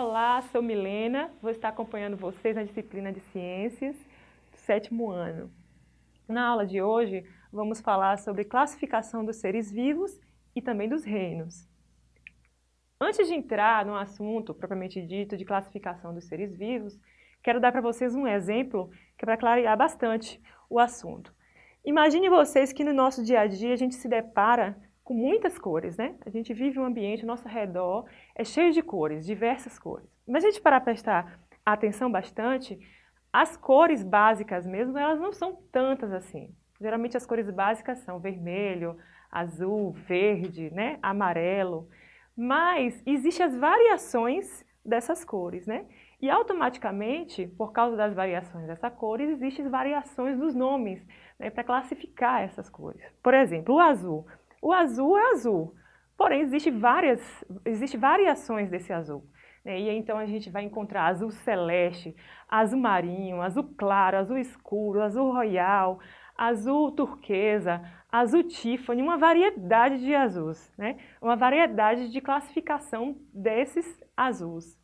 Olá, sou Milena, vou estar acompanhando vocês na disciplina de Ciências do sétimo ano. Na aula de hoje, vamos falar sobre classificação dos seres vivos e também dos reinos. Antes de entrar no assunto propriamente dito de classificação dos seres vivos, quero dar para vocês um exemplo que é para clarear bastante o assunto. Imagine vocês que no nosso dia a dia a gente se depara com muitas cores, né? A gente vive um ambiente, nosso redor é cheio de cores, diversas cores. Mas a gente parar para prestar atenção bastante, as cores básicas mesmo, elas não são tantas assim. Geralmente as cores básicas são vermelho, azul, verde, né? amarelo. Mas existem as variações dessas cores, né? E automaticamente, por causa das variações dessas cores, existem variações dos nomes né, para classificar essas cores. Por exemplo, o azul. O azul é azul, porém existem várias, existe variações desse azul. Né? E então a gente vai encontrar azul celeste, azul marinho, azul claro, azul escuro, azul royal, azul turquesa, azul Tiffany, uma variedade de azuis, né? uma variedade de classificação desses azuis.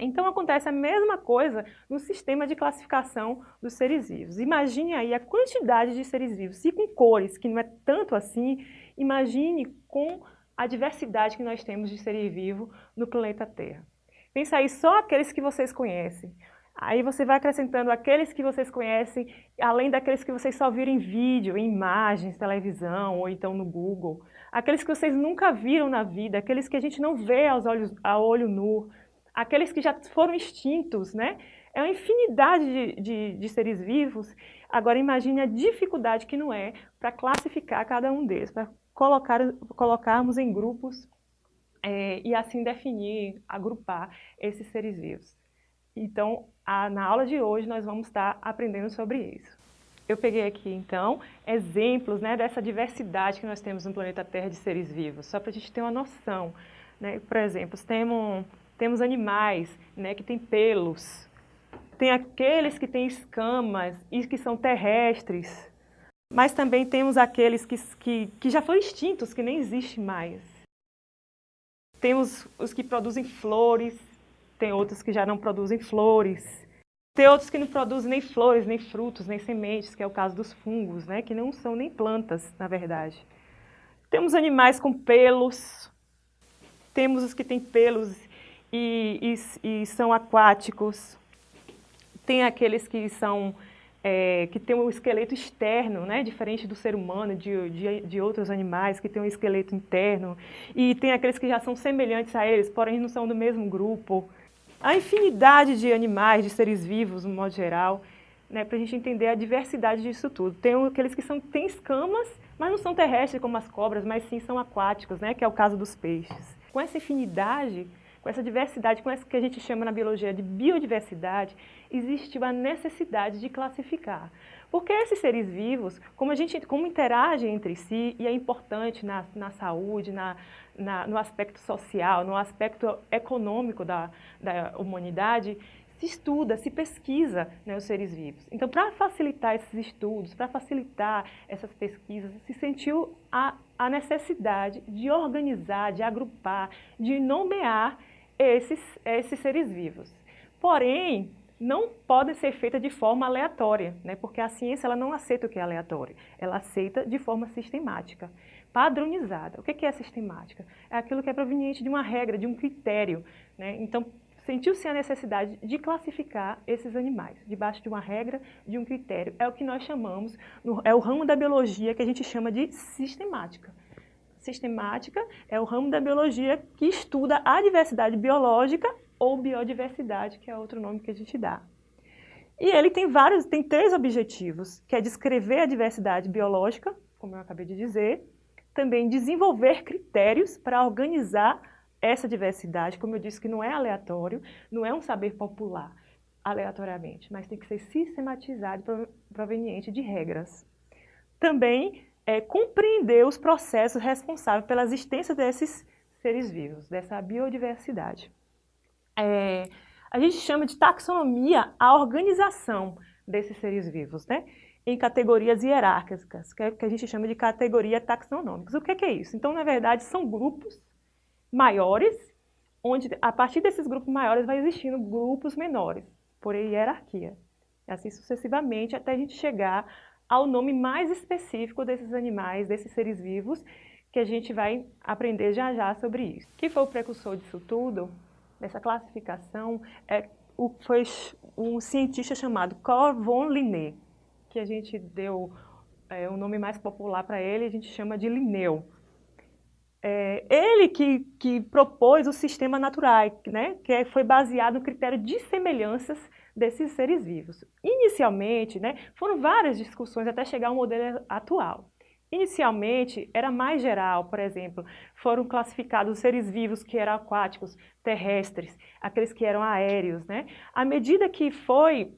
Então acontece a mesma coisa no sistema de classificação dos seres vivos. Imagine aí a quantidade de seres vivos, se com cores, que não é tanto assim, imagine com a diversidade que nós temos de seres vivos no planeta Terra. Pensa aí só aqueles que vocês conhecem. Aí você vai acrescentando aqueles que vocês conhecem, além daqueles que vocês só viram em vídeo, em imagens, televisão ou então no Google. Aqueles que vocês nunca viram na vida, aqueles que a gente não vê aos olhos, a olho nu, aqueles que já foram extintos, né? É uma infinidade de, de, de seres vivos. Agora imagine a dificuldade que não é para classificar cada um deles, para colocar, colocarmos em grupos é, e assim definir, agrupar esses seres vivos. Então, a, na aula de hoje nós vamos estar aprendendo sobre isso. Eu peguei aqui, então, exemplos né, dessa diversidade que nós temos no planeta Terra de seres vivos, só para a gente ter uma noção. Né? Por exemplo, temos temos animais né, que têm pelos, tem aqueles que têm escamas e que são terrestres, mas também temos aqueles que, que, que já foram extintos, que nem existem mais. Temos os que produzem flores, tem outros que já não produzem flores, tem outros que não produzem nem flores, nem frutos, nem sementes, que é o caso dos fungos, né, que não são nem plantas, na verdade. Temos animais com pelos, temos os que têm pelos e, e, e são aquáticos. Tem aqueles que são é, que tem um esqueleto externo, né, diferente do ser humano, de, de, de, outros animais que tem um esqueleto interno, e tem aqueles que já são semelhantes a eles, porém não são do mesmo grupo. A infinidade de animais, de seres vivos, no modo geral, né, para a gente entender a diversidade disso tudo. Tem aqueles que são, têm escamas, mas não são terrestres como as cobras, mas sim são aquáticos, né, que é o caso dos peixes. Com essa infinidade, com essa diversidade, com essa que a gente chama na biologia de biodiversidade, existe a necessidade de classificar. Porque esses seres vivos, como, a gente, como interagem entre si, e é importante na, na saúde, na, na, no aspecto social, no aspecto econômico da, da humanidade, se estuda, se pesquisa né, os seres vivos. Então, para facilitar esses estudos, para facilitar essas pesquisas, se sentiu a, a necessidade de organizar, de agrupar, de nomear esses, esses seres vivos. Porém, não pode ser feita de forma aleatória, né? porque a ciência ela não aceita o que é aleatório, ela aceita de forma sistemática, padronizada. O que é sistemática? É aquilo que é proveniente de uma regra, de um critério. Né? Então, sentiu-se a necessidade de classificar esses animais, debaixo de uma regra, de um critério. É o que nós chamamos, é o ramo da biologia que a gente chama de sistemática sistemática é o ramo da biologia que estuda a diversidade biológica ou biodiversidade, que é outro nome que a gente dá. E ele tem vários, tem três objetivos, que é descrever a diversidade biológica, como eu acabei de dizer, também desenvolver critérios para organizar essa diversidade, como eu disse que não é aleatório, não é um saber popular aleatoriamente, mas tem que ser sistematizado proveniente de regras. Também é, compreender os processos responsáveis pela existência desses seres vivos, dessa biodiversidade. É, a gente chama de taxonomia a organização desses seres vivos, né? em categorias hierárquicas, que, é, que a gente chama de categoria taxonômicas. O que é, que é isso? Então, na verdade, são grupos maiores onde a partir desses grupos maiores vai existindo grupos menores, por hierarquia. Assim sucessivamente até a gente chegar ao nome mais específico desses animais, desses seres vivos, que a gente vai aprender já já sobre isso. Que foi o precursor disso tudo, dessa classificação, é, o, foi um cientista chamado Carl von Linné, que a gente deu é, um nome mais popular para ele, a gente chama de Linneu. É, ele que, que propôs o sistema natural, né, que é, foi baseado no critério de semelhanças desses seres vivos. Inicialmente, né, foram várias discussões até chegar ao modelo atual. Inicialmente, era mais geral, por exemplo, foram classificados os seres vivos que eram aquáticos, terrestres, aqueles que eram aéreos. Né? À medida que foi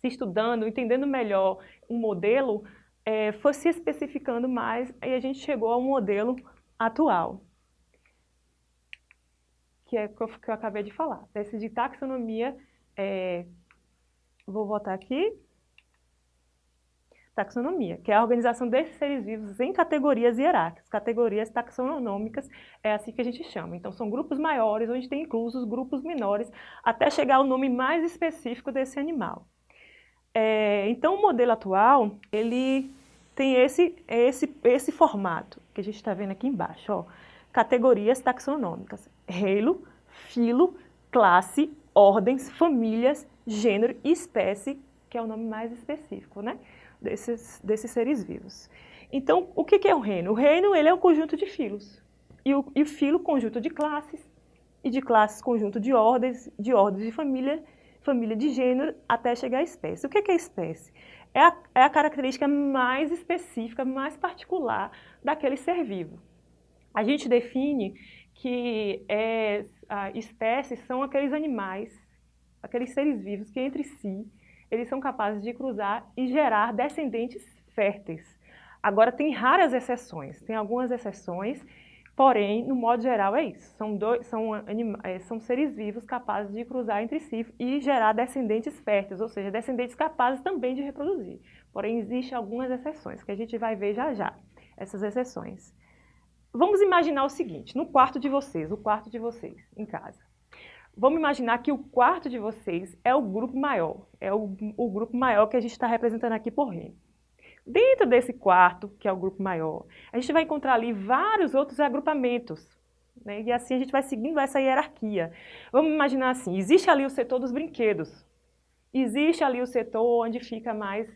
se estudando, entendendo melhor o modelo, é, foi se especificando mais e a gente chegou ao modelo atual, que é o que eu acabei de falar, desse de taxonomia, é, vou voltar aqui, taxonomia, que é a organização desses seres vivos em categorias hierárquicas, categorias taxonômicas, é assim que a gente chama. Então, são grupos maiores, onde tem inclusos grupos menores, até chegar ao nome mais específico desse animal. É, então, o modelo atual, ele tem esse, esse, esse formato que a gente está vendo aqui embaixo, ó, categorias taxonômicas, reino, filo, classe, ordens, famílias, gênero e espécie, que é o nome mais específico, né? desses, desses seres vivos. Então, o que é o reino? O reino ele é um conjunto de filos. E o, e o filo, conjunto de classes, e de classes, conjunto de ordens, de ordens de família, família de gênero, até chegar à espécie. O que é a espécie? É a, é a característica mais específica, mais particular daquele ser vivo. A gente define que é, espécies são aqueles animais, aqueles seres vivos que entre si eles são capazes de cruzar e gerar descendentes férteis. Agora, tem raras exceções, tem algumas exceções, porém, no modo geral é isso. São, dois, são, é, são seres vivos capazes de cruzar entre si e gerar descendentes férteis, ou seja, descendentes capazes também de reproduzir. Porém, existem algumas exceções, que a gente vai ver já já, essas exceções. Vamos imaginar o seguinte, no quarto de vocês, o quarto de vocês, em casa. Vamos imaginar que o quarto de vocês é o grupo maior, é o, o grupo maior que a gente está representando aqui por reino. Dentro desse quarto, que é o grupo maior, a gente vai encontrar ali vários outros agrupamentos. Né? E assim a gente vai seguindo essa hierarquia. Vamos imaginar assim, existe ali o setor dos brinquedos. Existe ali o setor onde fica mais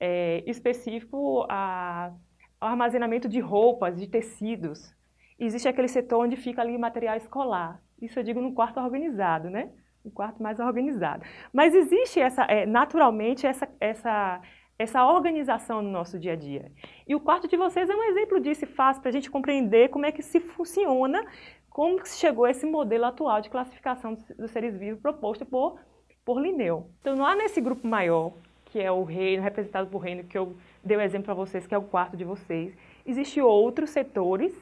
é, específico a, o armazenamento de roupas, de tecidos. Existe aquele setor onde fica ali material escolar. Isso eu digo no quarto organizado, né? Um quarto mais organizado. Mas existe essa, é, naturalmente essa, essa, essa organização no nosso dia a dia. E o quarto de vocês é um exemplo disso, fácil para a gente compreender como é que se funciona, como que chegou esse modelo atual de classificação dos seres vivos proposto por, por Linneu. Então, lá nesse grupo maior, que é o reino, representado por reino, que eu dei o um exemplo para vocês, que é o quarto de vocês, existem outros setores,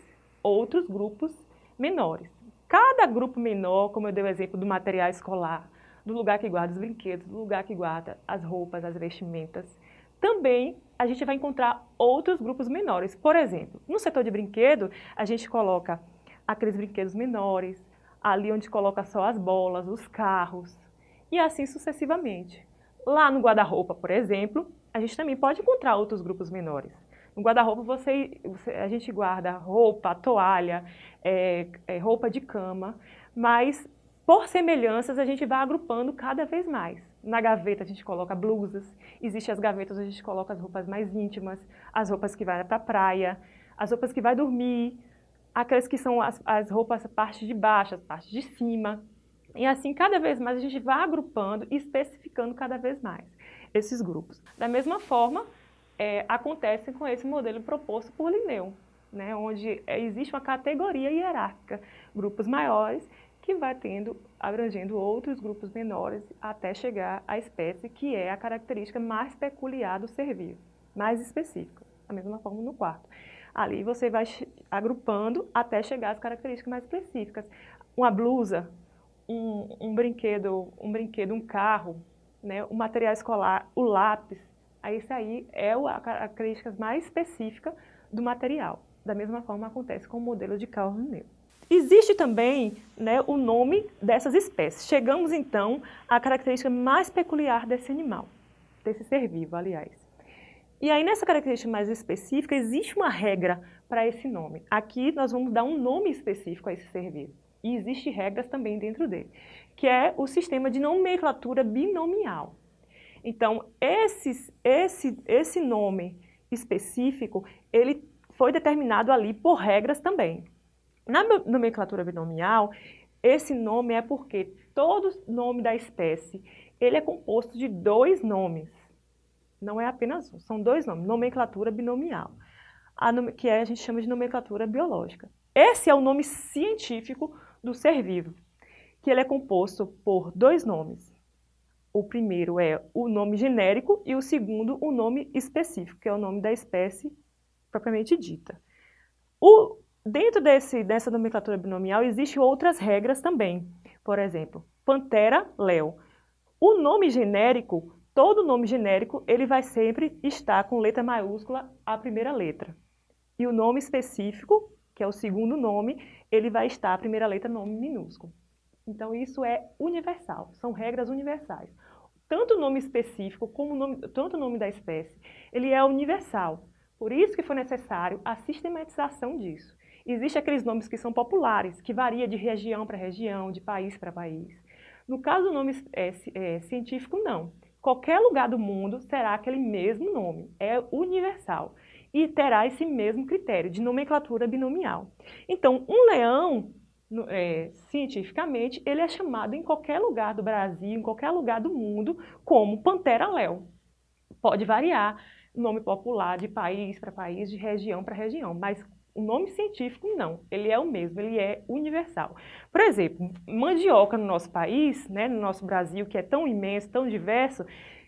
outros grupos menores. Cada grupo menor, como eu dei o exemplo do material escolar, do lugar que guarda os brinquedos, do lugar que guarda as roupas, as vestimentas, também a gente vai encontrar outros grupos menores. Por exemplo, no setor de brinquedo, a gente coloca aqueles brinquedos menores, ali onde coloca só as bolas, os carros, e assim sucessivamente. Lá no guarda-roupa, por exemplo, a gente também pode encontrar outros grupos menores. No guarda-roupa você, você, a gente guarda roupa, toalha, é, é, roupa de cama, mas por semelhanças a gente vai agrupando cada vez mais. Na gaveta a gente coloca blusas, existem as gavetas onde a gente coloca as roupas mais íntimas, as roupas que vai para a praia, as roupas que vai dormir, aquelas que são as, as roupas parte de baixo, as partes de cima. E assim, cada vez mais a gente vai agrupando e especificando cada vez mais esses grupos. Da mesma forma, é, acontecem com esse modelo proposto por Linneu, né, onde é, existe uma categoria hierárquica, grupos maiores, que vai tendo, abrangendo outros grupos menores, até chegar à espécie que é a característica mais peculiar do ser vivo, mais específica, da mesma forma no quarto. Ali você vai agrupando até chegar às características mais específicas. Uma blusa, um, um brinquedo, um brinquedo, um carro, né, o material escolar, o lápis, esse aí é a característica mais específica do material. Da mesma forma acontece com o modelo de Carl. Existe também né, o nome dessas espécies. Chegamos então à característica mais peculiar desse animal, desse ser vivo, aliás. E aí nessa característica mais específica, existe uma regra para esse nome. Aqui nós vamos dar um nome específico a esse ser vivo. E existem regras também dentro dele, que é o sistema de nomenclatura binomial. Então, esse, esse, esse nome específico, ele foi determinado ali por regras também. Na nomenclatura binomial, esse nome é porque todo nome da espécie, ele é composto de dois nomes. Não é apenas um, são dois nomes, nomenclatura binomial, que a gente chama de nomenclatura biológica. Esse é o nome científico do ser vivo, que ele é composto por dois nomes. O primeiro é o nome genérico e o segundo o nome específico, que é o nome da espécie propriamente dita. O, Dentro desse, dessa nomenclatura binomial existem outras regras também. Por exemplo, Pantera Leo. O nome genérico, todo nome genérico, ele vai sempre estar com letra maiúscula a primeira letra. E o nome específico, que é o segundo nome, ele vai estar a primeira letra nome minúsculo. Então isso é universal, são regras universais. Tanto o nome específico como o nome, tanto o nome da espécie, ele é universal. Por isso que foi necessário a sistematização disso. Existem aqueles nomes que são populares, que varia de região para região, de país para país. No caso do nome é, é, científico, não. Qualquer lugar do mundo terá aquele mesmo nome, é universal. E terá esse mesmo critério de nomenclatura binomial. Então, um leão, é, cientificamente, ele é chamado em qualquer lugar do Brasil, em qualquer lugar do mundo, como Pantera-Léo. Pode variar nome popular de país para país, de região para região, mas o nome científico não, ele é o mesmo, ele é universal. Por exemplo, mandioca no nosso país, né, no nosso Brasil, que é tão imenso, tão diverso,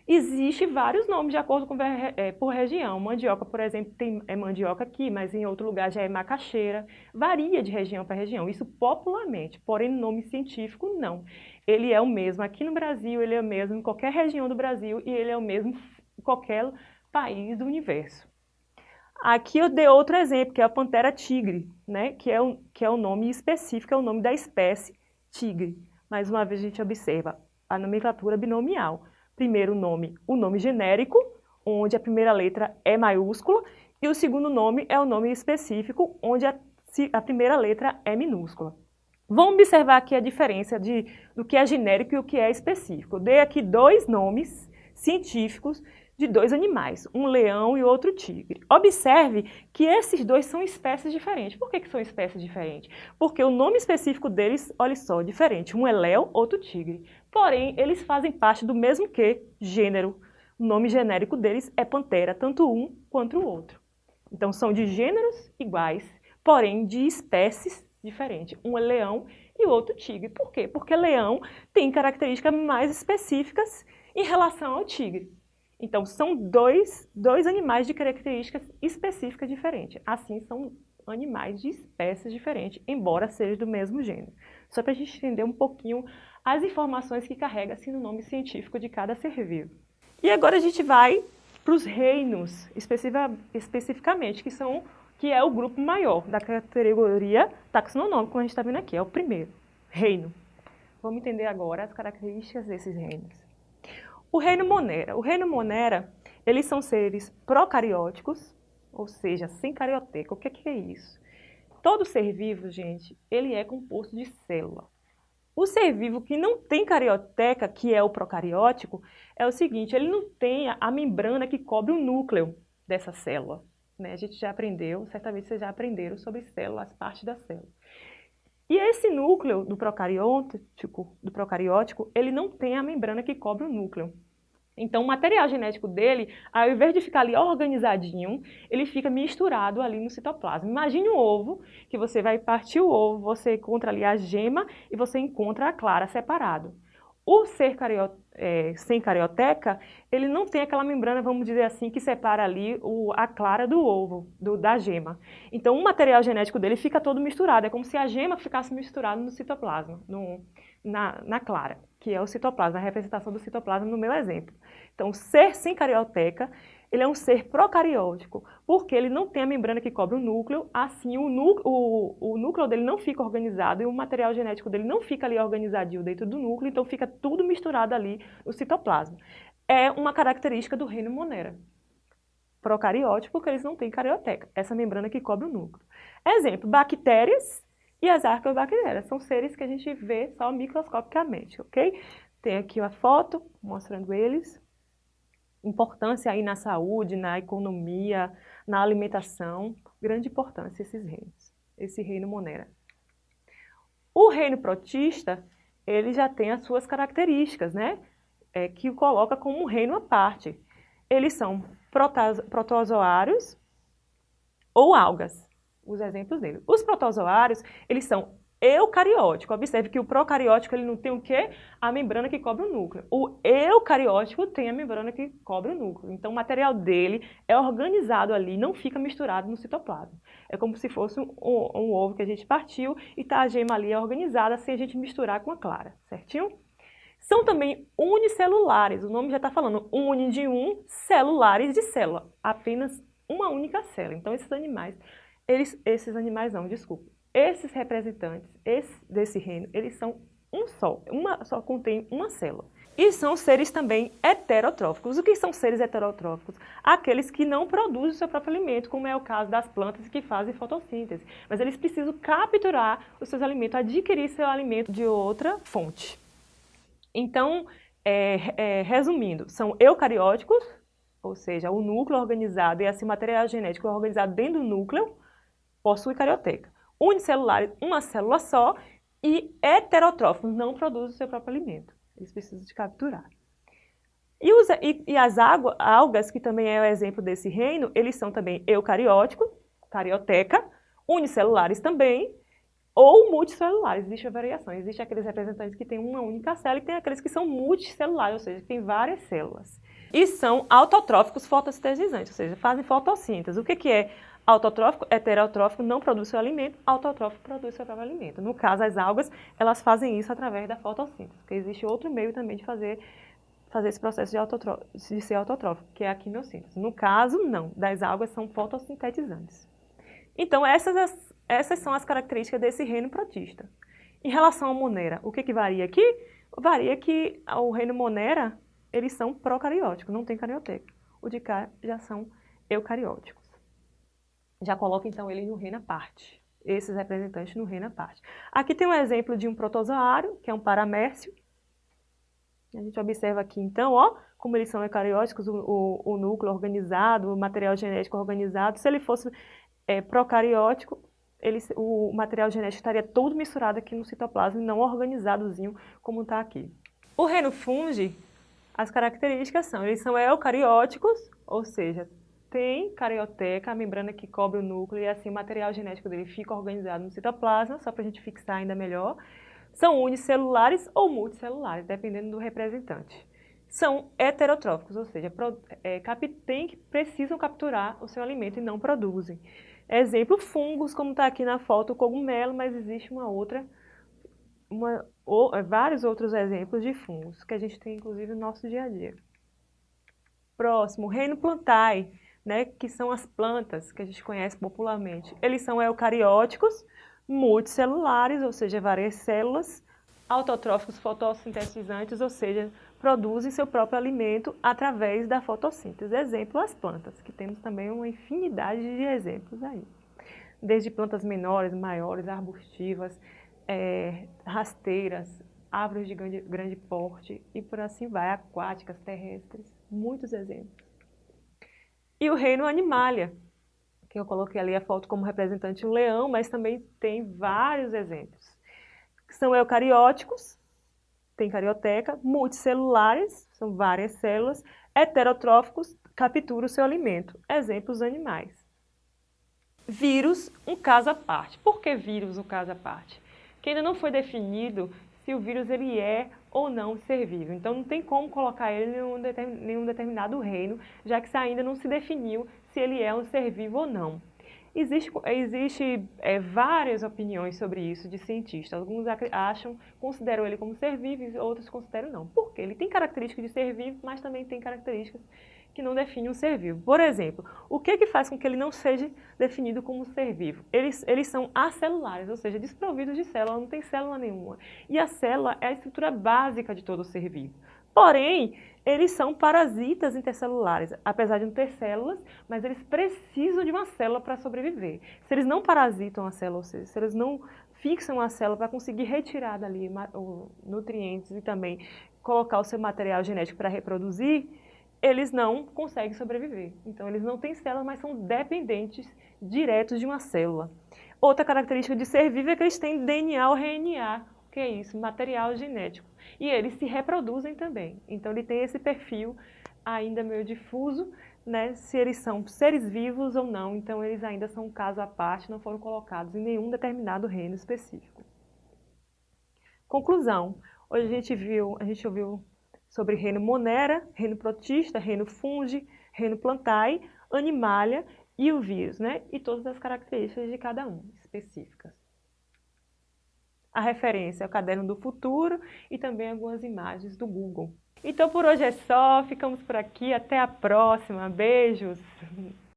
existe vários nomes de acordo com é, por região. Mandioca, por exemplo, tem, é mandioca aqui, mas em outro lugar já é macaxeira. Varia de região para região, isso popularmente, porém no nome científico não. Ele é o mesmo aqui no Brasil, ele é o mesmo em qualquer região do Brasil e ele é o mesmo em qualquer país do universo. Aqui eu dei outro exemplo, que é a pantera tigre, né? que, é o, que é o nome específico, é o nome da espécie tigre. Mais uma vez a gente observa a nomenclatura binomial. Primeiro nome, o nome genérico, onde a primeira letra é maiúscula, e o segundo nome é o nome específico, onde a, a primeira letra é minúscula. Vamos observar aqui a diferença de, do que é genérico e o que é específico. Eu dei aqui dois nomes científicos de dois animais, um leão e outro tigre. Observe que esses dois são espécies diferentes. Por que, que são espécies diferentes? Porque o nome específico deles, olha só, diferente. Um é leão, outro tigre. Porém, eles fazem parte do mesmo que gênero. O nome genérico deles é pantera, tanto um quanto o outro. Então, são de gêneros iguais, porém de espécies diferentes. Um é leão e o outro tigre. Por quê? Porque leão tem características mais específicas em relação ao tigre. Então, são dois, dois animais de características específicas diferentes. Assim, são animais de espécies diferentes, embora sejam do mesmo gênero. Só para a gente entender um pouquinho as informações que carrega assim, no nome científico de cada ser vivo. E agora a gente vai para os reinos, especificamente, que, são, que é o grupo maior da categoria taxonômica, como a gente está vendo aqui, é o primeiro, reino. Vamos entender agora as características desses reinos. O reino Monera. O reino Monera, eles são seres procarióticos, ou seja, sem carioteca. O que é, que é isso? Todo ser vivo, gente, ele é composto de célula. O ser vivo que não tem carioteca, que é o procariótico, é o seguinte, ele não tem a membrana que cobre o núcleo dessa célula. Né? A gente já aprendeu, certamente vocês já aprenderam sobre células, as partes da célula. E esse núcleo do procariótico, do procariótico, ele não tem a membrana que cobre o núcleo. Então, o material genético dele, ao invés de ficar ali organizadinho, ele fica misturado ali no citoplasma. Imagine um ovo, que você vai partir o ovo, você encontra ali a gema e você encontra a clara separado. O ser cariot, é, sem carioteca, ele não tem aquela membrana, vamos dizer assim, que separa ali o, a clara do ovo, do, da gema. Então, o material genético dele fica todo misturado. É como se a gema ficasse misturada no citoplasma, no, na, na clara, que é o citoplasma, a representação do citoplasma no meu exemplo. Então, ser sem carioteca, ele é um ser procariótico, porque ele não tem a membrana que cobre o núcleo, assim o, núcleo, o, o núcleo dele não fica organizado e o material genético dele não fica ali organizadinho dentro do núcleo, então fica tudo misturado ali no citoplasma. É uma característica do reino Monera. Procariótico, porque eles não têm carioteca, essa membrana que cobre o núcleo. Exemplo, bactérias e as arqueobactérias, são seres que a gente vê só microscopicamente, ok? Tem aqui a foto mostrando eles importância aí na saúde, na economia, na alimentação, grande importância esses reinos, esse reino Monera. O reino protista, ele já tem as suas características, né? É, que o coloca como um reino à parte. Eles são protozoários ou algas, os exemplos dele. Os protozoários, eles são eucariótico. Observe que o procariótico ele não tem o quê? A membrana que cobre o núcleo. O eucariótico tem a membrana que cobre o núcleo. Então o material dele é organizado ali, não fica misturado no citoplasma. É como se fosse um, um ovo que a gente partiu e tá a gema ali organizada sem a gente misturar com a clara, certinho? São também unicelulares, o nome já está falando uni de um, celulares de célula, apenas uma única célula. Então esses animais, eles, esses animais não, desculpa, esses representantes esse, desse reino, eles são um só, uma, só contém uma célula. E são seres também heterotróficos. O que são seres heterotróficos? Aqueles que não produzem o seu próprio alimento, como é o caso das plantas que fazem fotossíntese. Mas eles precisam capturar os seus alimentos, adquirir seu alimento de outra fonte. Então, é, é, resumindo, são eucarióticos, ou seja, o núcleo organizado e esse material genético organizado dentro do núcleo, possui carioteca unicelulares, uma célula só, e heterotróficos, não produzem o seu próprio alimento. Eles precisam de capturar. E, os, e, e as água, algas, que também é o exemplo desse reino, eles são também eucarióticos, carioteca, unicelulares também, ou multicelulares. Existe a variação. Existem aqueles representantes que têm uma única célula e tem aqueles que são multicelulares, ou seja, que têm várias células. E são autotróficos fotossintetizantes, ou seja, fazem fotossíntese. O que, que é Autotrófico, heterotrófico não produz seu alimento, autotrófico produz seu próprio alimento. No caso, as algas, elas fazem isso através da fotossíntese, porque existe outro meio também de fazer, fazer esse processo de, de ser autotrófico, que é a quimiossíntese. No caso, não, das algas são fotossintetizantes. Então, essas, essas são as características desse reino protista. Em relação ao Monera, o que, que varia aqui? Varia que o reino Monera, eles são procarióticos, não tem carioteca. O de cá já são eucarióticos já coloca então ele no reino à parte, esses representantes no reino à parte. Aqui tem um exemplo de um protozoário, que é um paramércio. A gente observa aqui então, ó, como eles são eucarióticos, o, o, o núcleo organizado, o material genético organizado. Se ele fosse é, procariótico, ele, o material genético estaria todo misturado aqui no citoplasma e não organizadozinho como está aqui. O reino fungi, as características são, eles são eucarióticos, ou seja, tem carioteca, a membrana que cobre o núcleo, e assim o material genético dele fica organizado no citoplasma, só para a gente fixar ainda melhor. São unicelulares ou multicelulares, dependendo do representante. São heterotróficos, ou seja, é, precisam capturar o seu alimento e não produzem. Exemplo, fungos, como está aqui na foto, o cogumelo, mas existe uma outra, uma, ou, vários outros exemplos de fungos, que a gente tem inclusive no nosso dia a dia. Próximo, reino plantae né, que são as plantas que a gente conhece popularmente. Eles são eucarióticos, multicelulares, ou seja, várias células, autotróficos fotossintetizantes, ou seja, produzem seu próprio alimento através da fotossíntese. Exemplo, as plantas, que temos também uma infinidade de exemplos aí. Desde plantas menores, maiores, arbustivas, é, rasteiras, árvores de grande, grande porte e por assim vai, aquáticas, terrestres, muitos exemplos. E o reino animalia, que eu coloquei ali a foto como representante um leão, mas também tem vários exemplos. São eucarióticos, tem carioteca, multicelulares, são várias células, heterotróficos, capturam o seu alimento. Exemplos animais. Vírus, um caso à parte. Por que vírus, um caso à parte? Que ainda não foi definido se o vírus ele é ou não ser vivo. Então não tem como colocar ele em nenhum determinado reino, já que ainda não se definiu se ele é um ser vivo ou não. Existe, existe é, várias opiniões sobre isso de cientistas. Alguns acham, consideram ele como ser vivo outros consideram não. Por quê? Ele tem características de ser vivo, mas também tem características que não define um ser vivo. Por exemplo, o que, que faz com que ele não seja definido como ser vivo? Eles, eles são acelulares, ou seja, desprovidos de célula, não tem célula nenhuma. E a célula é a estrutura básica de todo ser vivo. Porém, eles são parasitas intercelulares, apesar de não ter células, mas eles precisam de uma célula para sobreviver. Se eles não parasitam a célula, ou seja, se eles não fixam a célula para conseguir retirar dali nutrientes e também colocar o seu material genético para reproduzir, eles não conseguem sobreviver. Então, eles não têm células, mas são dependentes diretos de uma célula. Outra característica de ser vivo é que eles têm DNA ou RNA, que é isso? Material genético. E eles se reproduzem também. Então ele tem esse perfil ainda meio difuso, né, se eles são seres vivos ou não, então eles ainda são um caso à parte, não foram colocados em nenhum determinado reino específico. Conclusão. Hoje a gente viu, a gente ouviu sobre reino Monera, reino Protista, reino Fungi, reino Plantae, Animalia e o vírus, né? E todas as características de cada um específicas. A referência é o Caderno do Futuro e também algumas imagens do Google. Então por hoje é só, ficamos por aqui, até a próxima, beijos!